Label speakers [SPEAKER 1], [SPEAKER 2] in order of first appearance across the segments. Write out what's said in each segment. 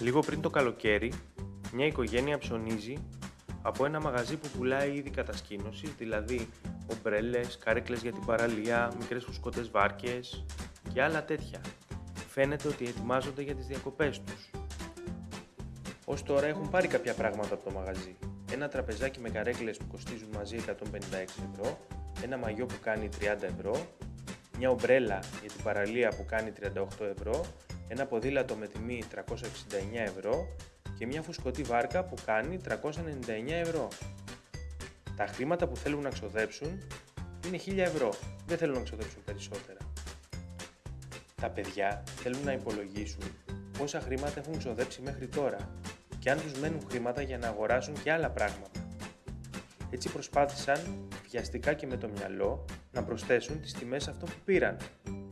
[SPEAKER 1] Λίγο πριν το καλοκαίρι, μια οικογένεια ψωνίζει από ένα μαγαζί που πουλάει είδη κατασκήνωσης, δηλαδή ομπρέλες, καρέκλες για την παραλία, μικρές φουσκωτές βάρκες και άλλα τέτοια. Φαίνεται ότι ετοιμάζονται για τις διακοπές τους. Ως τώρα έχουν πάρει κάποια πράγματα από το μαγαζί. Ένα τραπεζάκι με καρέκλες που κοστίζουν μαζί 156 ευρώ, ένα μαγιό που κάνει 30 ευρώ, μια ομπρέλα για την παραλία που κάνει 38 ευρώ, ένα ποδήλατο με τιμή 369 ευρώ και μια φουσκωτή βάρκα που κάνει 399 ευρώ. Τα χρήματα που θέλουν να ξοδέψουν είναι 1000 ευρώ. Δεν θέλουν να ξοδέψουν περισσότερα. Τα παιδιά θέλουν να υπολογίσουν πόσα χρήματα έχουν ξοδέψει μέχρι τώρα και αν τους μένουν χρήματα για να αγοράσουν και άλλα πράγματα. Έτσι προσπάθησαν βιαστικά και με το μυαλό να προσθέσουν τις τιμές αυτών που πήραν,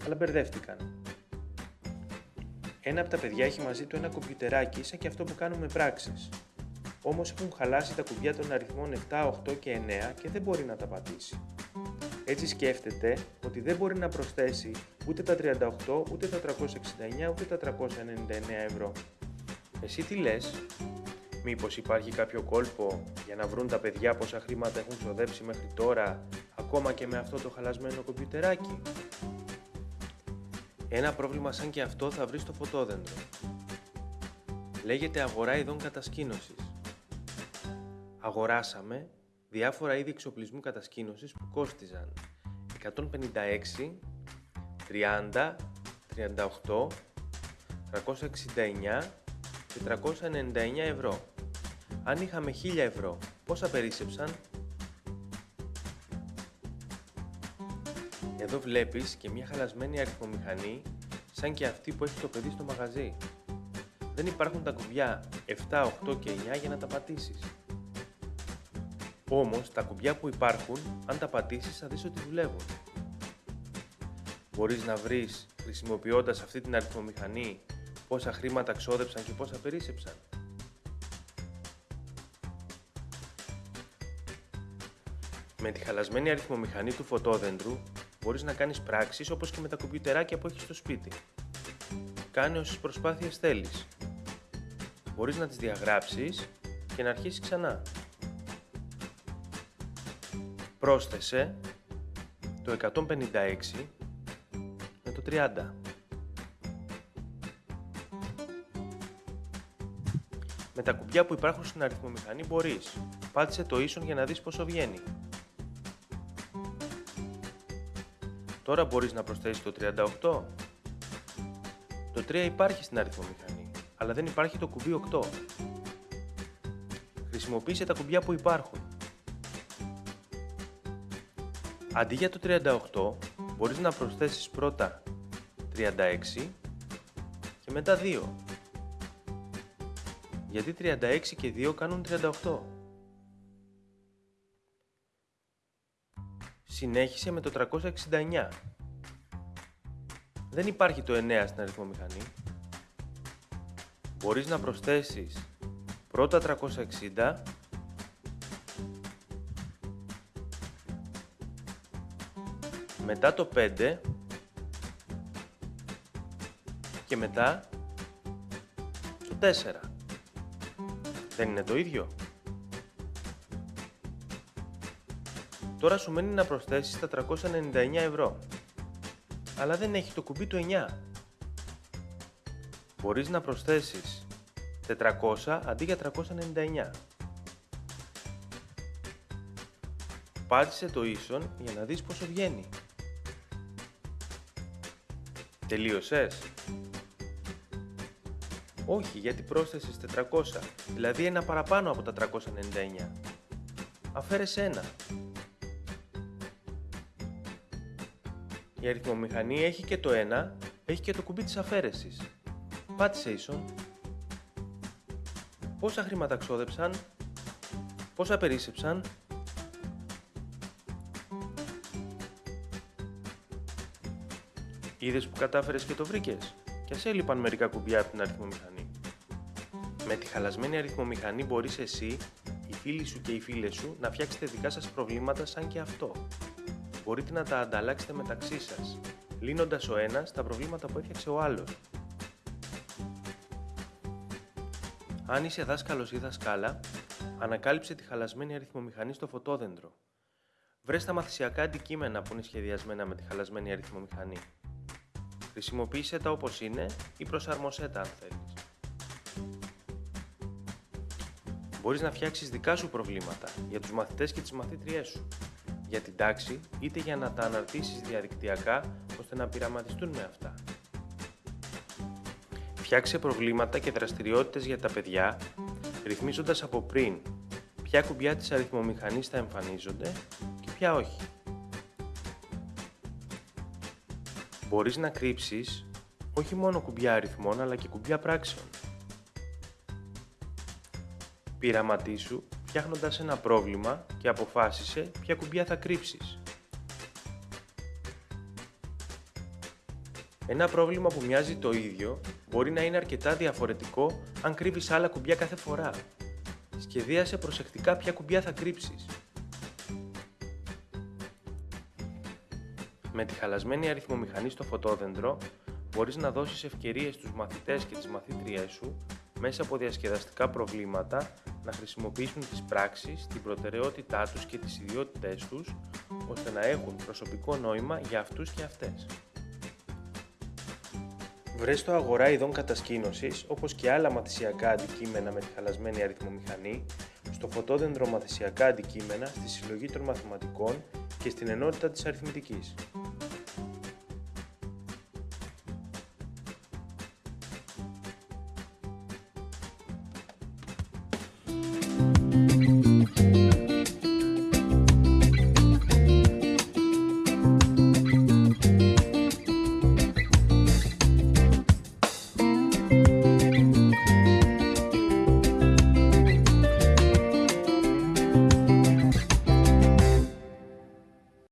[SPEAKER 1] αλλά μπερδεύτηκαν. Ένα από τα παιδιά έχει μαζί του ένα κομπιουτεράκι σαν και αυτό που κάνουμε πράξεις. Όμως έχουν χαλάσει τα κουμπιά των αριθμών 7, 8 και 9 και δεν μπορεί να τα πατήσει. Έτσι σκέφτεται ότι δεν μπορεί να προσθέσει ούτε τα 38, ούτε τα 369, ούτε τα 399 ευρώ. Εσύ τι λες; Μήπως υπάρχει κάποιο κόλπο για να βρουν τα παιδιά πόσα χρήματα έχουν ξοδέψει μέχρι τώρα, ακόμα και με αυτό το χαλασμένο κομπιουτεράκι; Ένα πρόβλημα σαν και αυτό θα βρεις στο φωτόδεντρο. Λέγεται αγορά ειδών κατασκήνωσης. Αγοράσαμε διάφορα είδη εξοπλισμού κατασκήνωσης που κόστιζαν 156, 30, 38, 369 και 399 ευρώ. Αν είχαμε 1000 ευρώ, πόσα περίσσεψαν; Εδώ βλέπεις και μια χαλασμένη αριθμομηχανή σαν και αυτή που έχει το παιδί στο μαγαζί. Δεν υπάρχουν τα κουμπιά 7, 8 και 9 για να τα πατήσεις. Όμως τα κουμπιά που υπάρχουν, αν τα πατήσεις θα δεις ότι δουλεύουν. Μπορείς να βρεις, χρησιμοποιώντας αυτή την αριθμομηχανή, πόσα χρήματα ξόδεψαν και πόσα περίσσεψαν. Με τη χαλασμένη αριθμομηχανή του φωτόδεντρου μπορείς να κάνεις πράξεις όπως και με τα κομπιουτεράκια που έχεις στο σπίτι. Κάνε όσες προσπάθειες θέλεις. Μπορείς να τις διαγράψεις και να αρχίσεις ξανά. Πρόσθεσε το 156 με το 30. Με τα κουμπιά που υπάρχουν στην αριθμομηχανή μπορείς. Πάτησε το ίσον για να δεις πόσο βγαίνει. Τώρα μπορείς να προσθέσεις το 38. Το 3 υπάρχει στην αριθμομηχανή, αλλά δεν υπάρχει το κουμπί 8. Χρησιμοποίησε τα κουμπιά που υπάρχουν. Αντί για το 38, μπορείς να προσθέσεις πρώτα 36 και μετά 2. Γιατί 36 και 2 κάνουν 38. Συνέχισε με το 369. Δεν υπάρχει το 9 στην αριθμομηχανή. Μπορείς να προσθέσεις πρώτα 360 μετά το 5 και μετά το 4. Δεν είναι το ίδιο. Τώρα σου μένει να προσθέσεις τα 399 ευρώ. Αλλά δεν έχει το κουμπί του 9. Μπορείς να προσθέσεις 400 αντί για 399. Πάτησε το ίσον για να δεις πόσο βγαίνει. Τελείωσες; Όχι, γιατί πρόσθεσες 400, δηλαδή ένα παραπάνω από τα 399. Αφαίρεσαι ένα. Η αριθμομηχανή έχει και το 1, έχει και το κουμπί της αφαίρεσης. Πάτησε ίσον. Πόσα χρήματα ξόδεψαν, πόσα περίσσεψαν, Είδες που κατάφερες και το βρήκες; Και σε έλειπαν μερικά κουμπιά από την αριθμομηχανή. Με τη χαλασμένη αριθμομηχανή μπορείς εσύ, οι φίλοι σου και οι φίλες σου να φτιάξετε δικά σας προβλήματα σαν και αυτό μπορείτε να τα ανταλλάξετε μεταξύ σας, λύνοντας ο ένας τα προβλήματα που έφτιαξε ο άλλος. Αν είσαι δάσκαλος ή δασκάλα, ανακάλυψε τη χαλασμένη αριθμομηχανή στο φωτόδεντρο. Βρες τα μαθησιακά αντικείμενα που είναι σχεδιασμένα με τη χαλασμένη αριθμομηχανή. Χρησιμοποίησε τα όπως είναι ή προσαρμοσέ τα αν θέλεις. Μπορείς να φτιάξεις δικά σου προβλήματα για τους μαθητές και τις μαθήτριές σου, για την τάξη είτε για να τα αναρτήσεις διαδικτυακά ώστε να πειραματιστούν με αυτά. Φτιάξε προβλήματα και δραστηριότητες για τα παιδιά, ρυθμίζοντας από πριν ποια κουμπιά της αριθμομηχανής θα εμφανίζονται και ποια όχι. Μπορείς να κρύψεις όχι μόνο κουμπιά αριθμών αλλά και κουμπιά πράξεων. Πειραματίσου φτιάχνοντας ένα πρόβλημα και αποφάσισε ποια κουμπιά θα κρύψεις. Ένα πρόβλημα που μοιάζει το ίδιο μπορεί να είναι αρκετά διαφορετικό αν κρύβεις άλλα κουμπιά κάθε φορά. Σχεδίασε προσεκτικά ποια κουμπιά θα κρύψεις. Με τη χαλασμένη αριθμομηχανή στο φωτόδεντρο μπορείς να δώσεις ευκαιρίες στους μαθητές και τις μαθήτριές σου μέσα από διασκεδαστικά προβλήματα να χρησιμοποιήσουν τις πράξεις, την προτεραιότητά τους και τις ιδιότητές τους ώστε να έχουν προσωπικό νόημα για αυτούς και αυτές. Βρες το αγορά ειδών κατασκήνωσης, όπως και άλλα μαθησιακά αντικείμενα με τη χαλασμένη αριθμομηχανή, στο φωτόδεντρο μαθησιακά αντικείμενα, στη συλλογή των μαθηματικών και στην ενότητα της αριθμητικής. Bye.